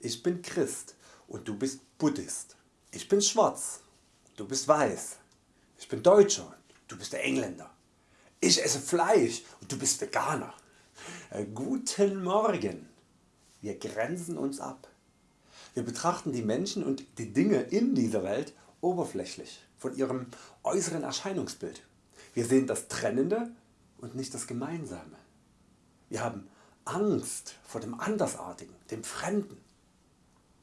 Ich bin Christ und du bist Buddhist. Ich bin schwarz, du bist weiß. Ich bin Deutscher du bist der Engländer. Ich esse Fleisch und du bist Veganer. Äh, guten Morgen. Wir grenzen uns ab. Wir betrachten die Menschen und die Dinge in dieser Welt oberflächlich von ihrem äußeren Erscheinungsbild. Wir sehen das Trennende und nicht das Gemeinsame. Wir haben Angst vor dem Andersartigen, dem Fremden.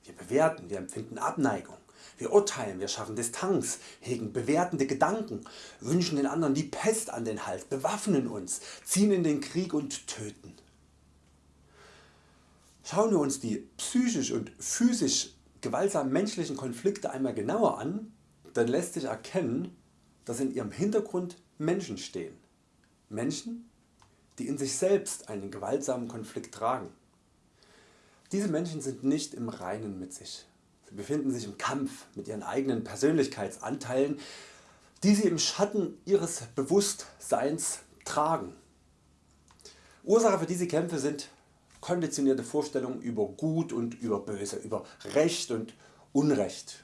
Wir bewerten, wir empfinden Abneigung, wir urteilen, wir schaffen Distanz, hegen bewertende Gedanken, wünschen den anderen die Pest an den Hals, bewaffnen uns, ziehen in den Krieg und töten. Schauen wir uns die psychisch und physisch gewaltsamen menschlichen Konflikte einmal genauer an, dann lässt sich erkennen, dass in ihrem Hintergrund Menschen stehen. Menschen, die in sich selbst einen gewaltsamen Konflikt tragen. Diese Menschen sind nicht im Reinen mit sich. Sie befinden sich im Kampf mit ihren eigenen Persönlichkeitsanteilen, die sie im Schatten ihres Bewusstseins tragen. Ursache für diese Kämpfe sind konditionierte Vorstellungen über Gut und über Böse, über Recht und Unrecht.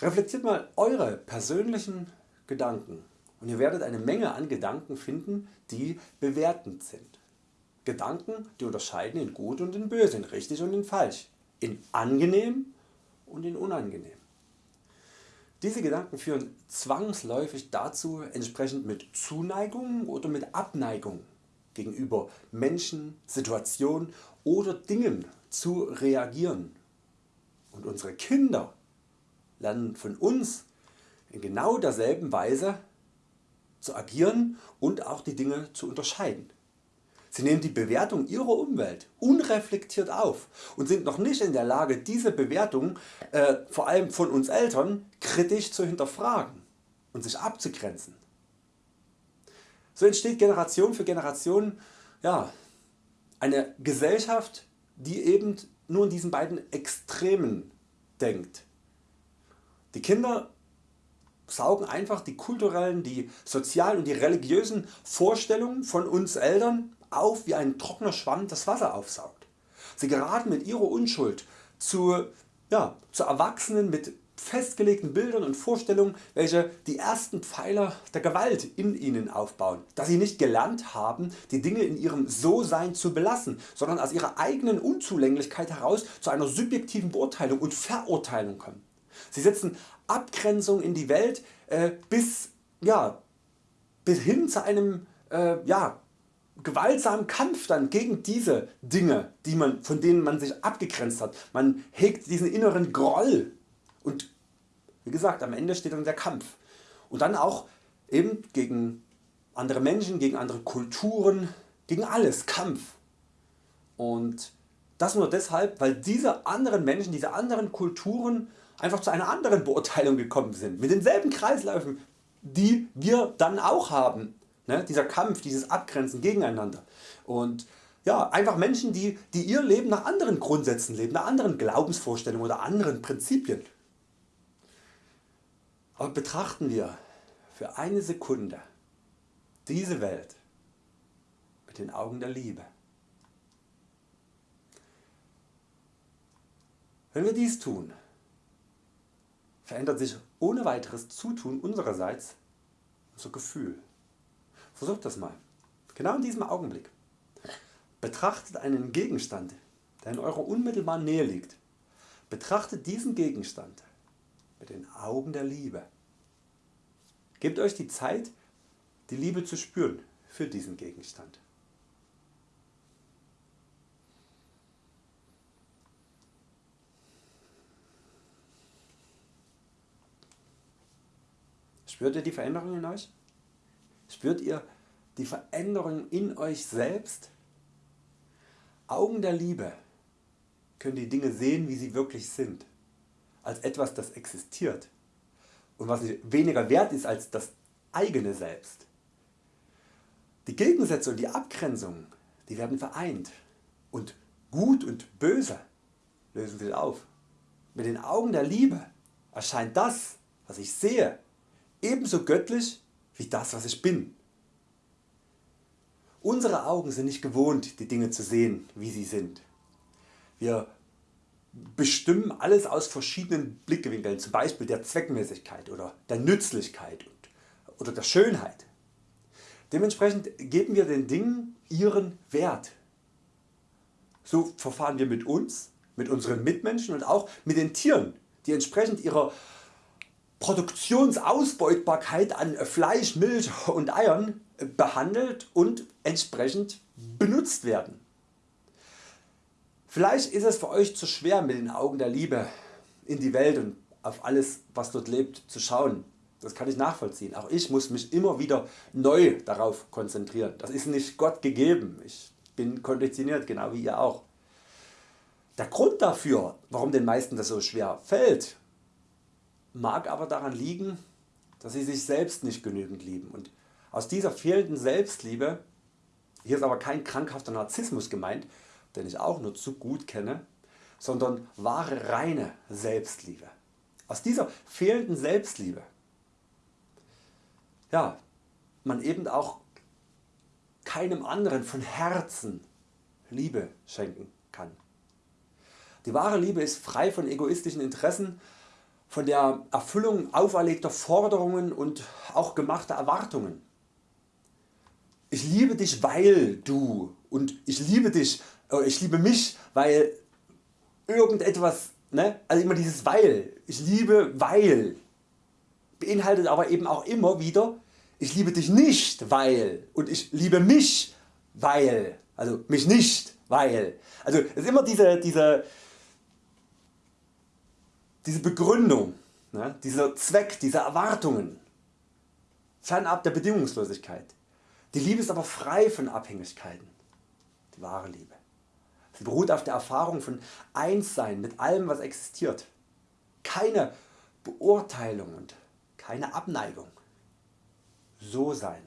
Reflektiert mal Eure persönlichen Gedanken und ihr werdet eine Menge an Gedanken finden die bewertend sind. Gedanken die unterscheiden in gut und in böse, in richtig und in falsch, in angenehm und in unangenehm. Diese Gedanken führen zwangsläufig dazu entsprechend mit Zuneigung oder mit Abneigung gegenüber Menschen, Situationen oder Dingen zu reagieren. Und unsere Kinder lernen von uns in genau derselben Weise zu agieren und auch die Dinge zu unterscheiden. Sie nehmen die Bewertung ihrer Umwelt unreflektiert auf und sind noch nicht in der Lage diese Bewertung äh, vor allem von uns Eltern kritisch zu hinterfragen und sich abzugrenzen. So entsteht Generation für Generation ja, eine Gesellschaft die eben nur in diesen beiden Extremen denkt. Die Kinder saugen einfach die kulturellen, die sozialen und die religiösen Vorstellungen von uns Eltern auf wie ein trockener Schwamm das Wasser aufsaugt. Sie geraten mit ihrer Unschuld zu, ja, zu Erwachsenen mit festgelegten Bildern und Vorstellungen welche die ersten Pfeiler der Gewalt in ihnen aufbauen, da sie nicht gelernt haben die Dinge in ihrem So-Sein zu belassen, sondern aus ihrer eigenen Unzulänglichkeit heraus zu einer subjektiven Beurteilung und Verurteilung kommen. Sie setzen Abgrenzung in die Welt äh, bis, ja, bis hin zu einem äh, ja, gewaltsamen Kampf dann gegen diese Dinge die man, von denen man sich abgegrenzt hat. Man hegt diesen inneren Groll und wie gesagt am Ende steht dann der Kampf. Und dann auch eben gegen andere Menschen, gegen andere Kulturen, gegen alles Kampf. Und das nur deshalb weil diese anderen Menschen, diese anderen Kulturen einfach zu einer anderen Beurteilung gekommen sind, mit denselben Kreisläufen die wir dann auch haben. Ne? Dieser Kampf, dieses Abgrenzen gegeneinander. Und ja, einfach Menschen die, die ihr Leben nach anderen Grundsätzen leben, nach anderen Glaubensvorstellungen oder anderen Prinzipien. Aber betrachten wir für eine Sekunde diese Welt mit den Augen der Liebe. Wenn wir dies tun, verändert sich ohne weiteres Zutun unsererseits unser Gefühl. Versucht das mal. Genau in diesem Augenblick. Betrachtet einen Gegenstand der in eurer unmittelbaren Nähe liegt. Betrachtet diesen Gegenstand mit den Augen der Liebe. Gebt Euch die Zeit die Liebe zu spüren für diesen Gegenstand. Spürt ihr die Veränderung in Euch? Spürt ihr die Veränderung in Euch selbst? Augen der Liebe können die Dinge sehen wie sie wirklich sind, als etwas das existiert und was weniger wert ist als das eigene Selbst. Die Gegensätze und die Abgrenzungen die werden vereint und Gut und Böse lösen sich auf. Mit den Augen der Liebe erscheint das was ich sehe ebenso göttlich wie das was ich bin. Unsere Augen sind nicht gewohnt die Dinge zu sehen wie sie sind. Wir bestimmen alles aus verschiedenen Blickwinkeln, zum Beispiel der Zweckmäßigkeit oder der Nützlichkeit oder der Schönheit. Dementsprechend geben wir den Dingen ihren Wert. So verfahren wir mit uns, mit unseren Mitmenschen und auch mit den Tieren, die entsprechend ihrer Produktionsausbeutbarkeit an Fleisch, Milch und Eiern behandelt und entsprechend benutzt werden. Vielleicht ist es für Euch zu schwer mit den Augen der Liebe in die Welt und auf alles was dort lebt zu schauen. Das kann ich nachvollziehen. Auch ich muss mich immer wieder neu darauf konzentrieren. Das ist nicht Gott gegeben. Ich bin konditioniert, genau wie ihr auch. Der Grund dafür, warum den meisten das so schwer fällt, mag aber daran liegen, dass sie sich selbst nicht genügend lieben. Und aus dieser fehlenden Selbstliebe, hier ist aber kein krankhafter Narzissmus gemeint, den ich auch nur zu gut kenne, sondern wahre reine Selbstliebe. Aus dieser fehlenden Selbstliebe ja, man eben auch keinem anderen von Herzen Liebe schenken kann. Die wahre Liebe ist frei von egoistischen Interessen, von der Erfüllung auferlegter Forderungen und auch gemachter Erwartungen. Ich liebe dich weil du und ich liebe dich, äh, ich liebe mich weil irgendetwas, ne? also immer dieses weil, ich liebe weil beinhaltet aber eben auch immer wieder ich liebe dich nicht weil und ich liebe mich weil, also mich nicht weil. Also es ist immer diese, diese, diese Begründung, ne? dieser Zweck, diese Erwartungen, fernab der Bedingungslosigkeit. Die Liebe ist aber frei von Abhängigkeiten, die wahre Liebe. Sie beruht auf der Erfahrung von Einssein mit allem was existiert. Keine Beurteilung und keine Abneigung. So sein.